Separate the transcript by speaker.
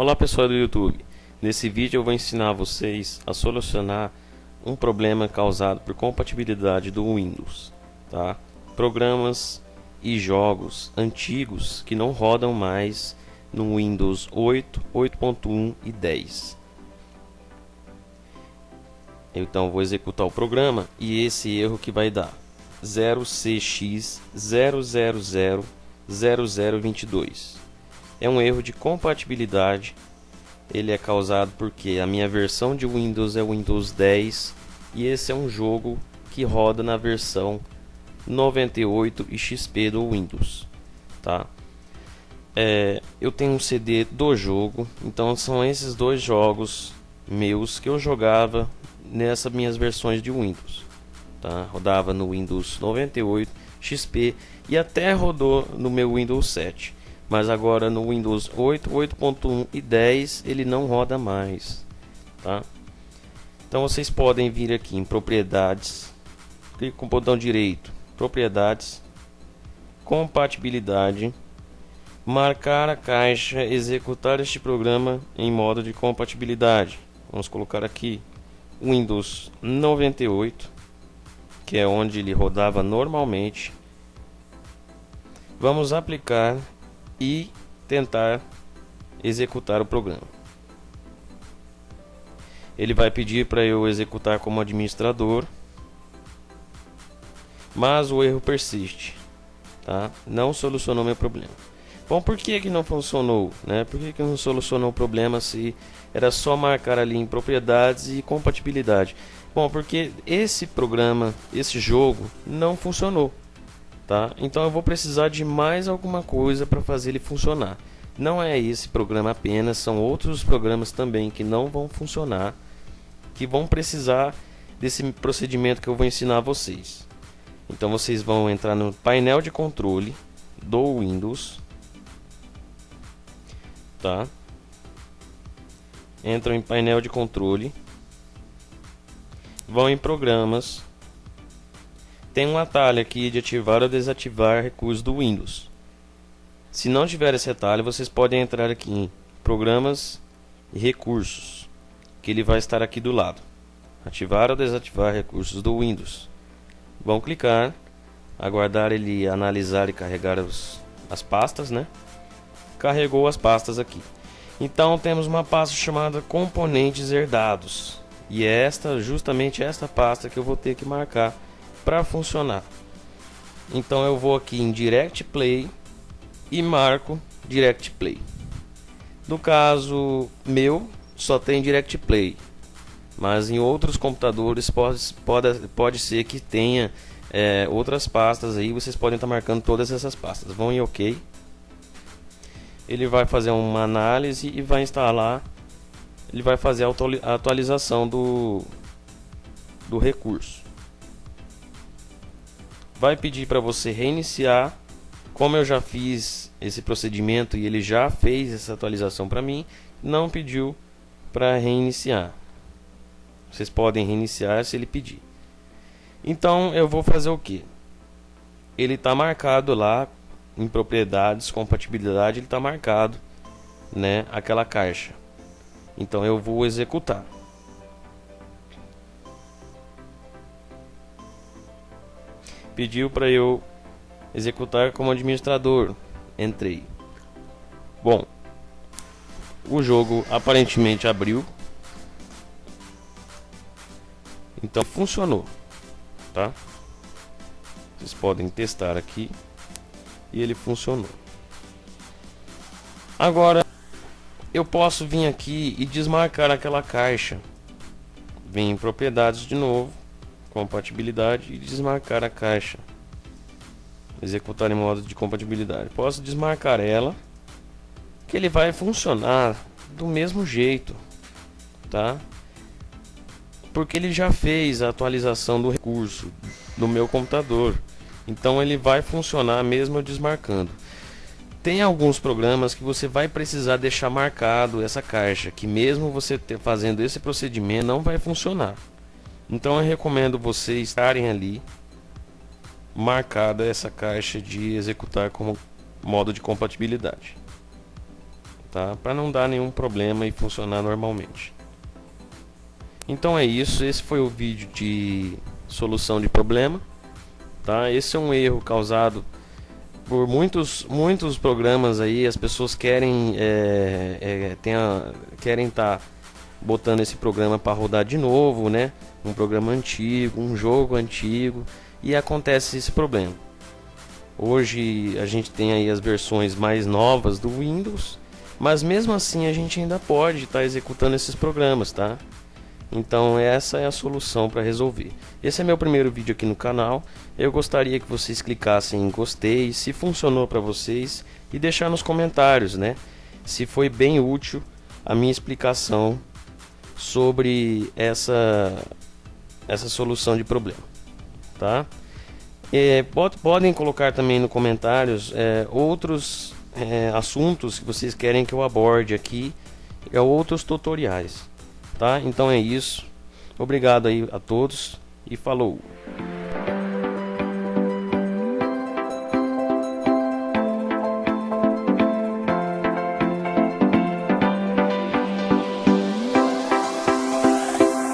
Speaker 1: Olá pessoal do YouTube, nesse vídeo eu vou ensinar vocês a solucionar um problema causado por compatibilidade do Windows, tá? Programas e jogos antigos que não rodam mais no Windows 8, 8.1 e 10. Então vou executar o programa e esse erro que vai dar 0cx0000022 é um erro de compatibilidade. Ele é causado porque a minha versão de Windows é Windows 10 e esse é um jogo que roda na versão 98 e XP do Windows, tá? É, eu tenho um CD do jogo, então são esses dois jogos meus que eu jogava nessas minhas versões de Windows, tá? Rodava no Windows 98 XP e até rodou no meu Windows 7 mas agora no Windows 8, 8.1 e 10 ele não roda mais, tá? Então vocês podem vir aqui em propriedades, clique com o botão direito, propriedades, compatibilidade, marcar a caixa, executar este programa em modo de compatibilidade. Vamos colocar aqui Windows 98, que é onde ele rodava normalmente. Vamos aplicar e tentar executar o programa. Ele vai pedir para eu executar como administrador, mas o erro persiste, tá? Não solucionou meu problema. Bom, por que que não funcionou, né? Por que que não solucionou o problema se era só marcar ali em propriedades e compatibilidade? Bom, porque esse programa, esse jogo não funcionou tá? Então eu vou precisar de mais alguma coisa para fazer ele funcionar. Não é esse programa apenas, são outros programas também que não vão funcionar, que vão precisar desse procedimento que eu vou ensinar a vocês. Então vocês vão entrar no painel de controle do Windows, tá? Entram em painel de controle, vão em programas, tem um atalho aqui de ativar ou desativar recursos do Windows. Se não tiver esse atalho, vocês podem entrar aqui em Programas e Recursos, que ele vai estar aqui do lado. Ativar ou desativar recursos do Windows. Vão clicar, aguardar ele analisar e carregar os, as pastas, né? Carregou as pastas aqui. Então temos uma pasta chamada Componentes Herdados. E é esta, justamente esta pasta que eu vou ter que marcar para funcionar. Então eu vou aqui em Direct Play e marco Direct Play. No caso meu, só tem Direct Play, mas em outros computadores pode, pode, pode ser que tenha é, outras pastas aí. Vocês podem estar marcando todas essas pastas. Vão em OK. Ele vai fazer uma análise e vai instalar. Ele vai fazer a atualização do, do recurso vai pedir para você reiniciar. Como eu já fiz esse procedimento e ele já fez essa atualização para mim, não pediu para reiniciar. Vocês podem reiniciar se ele pedir. Então eu vou fazer o que? Ele está marcado lá em propriedades, compatibilidade, ele está marcado, né, aquela caixa. Então eu vou executar. Pediu para eu executar como administrador. Entrei. Bom, o jogo aparentemente abriu. Então funcionou, tá? Vocês podem testar aqui e ele funcionou. Agora eu posso vir aqui e desmarcar aquela caixa. Vem em propriedades de novo compatibilidade e desmarcar a caixa. Executar em modo de compatibilidade. Posso desmarcar ela, que ele vai funcionar do mesmo jeito, tá? Porque ele já fez a atualização do recurso do meu computador. Então ele vai funcionar mesmo eu desmarcando. Tem alguns programas que você vai precisar deixar marcado essa caixa, que mesmo você fazendo esse procedimento não vai funcionar. Então eu recomendo vocês estarem ali marcada essa caixa de executar como modo de compatibilidade. tá? Para não dar nenhum problema e funcionar normalmente. Então é isso, esse foi o vídeo de solução de problema, tá? Esse é um erro causado por muitos muitos programas aí, as pessoas querem é, é, querem estar tá botando esse programa para rodar de novo, né? Um programa antigo, um jogo antigo e acontece esse problema. Hoje a gente tem aí as versões mais novas do Windows, mas mesmo assim a gente ainda pode estar tá executando esses programas, tá? Então essa é a solução para resolver. Esse é meu primeiro vídeo aqui no canal. Eu gostaria que vocês clicassem em gostei, se funcionou para vocês e deixar nos comentários, né? Se foi bem útil a minha explicação sobre essa essa solução de problema, tá? É, pode, podem colocar também nos comentários é, outros é, assuntos que vocês querem que eu aborde aqui, é outros tutoriais tá? Então é isso. Obrigado aí a todos e falou.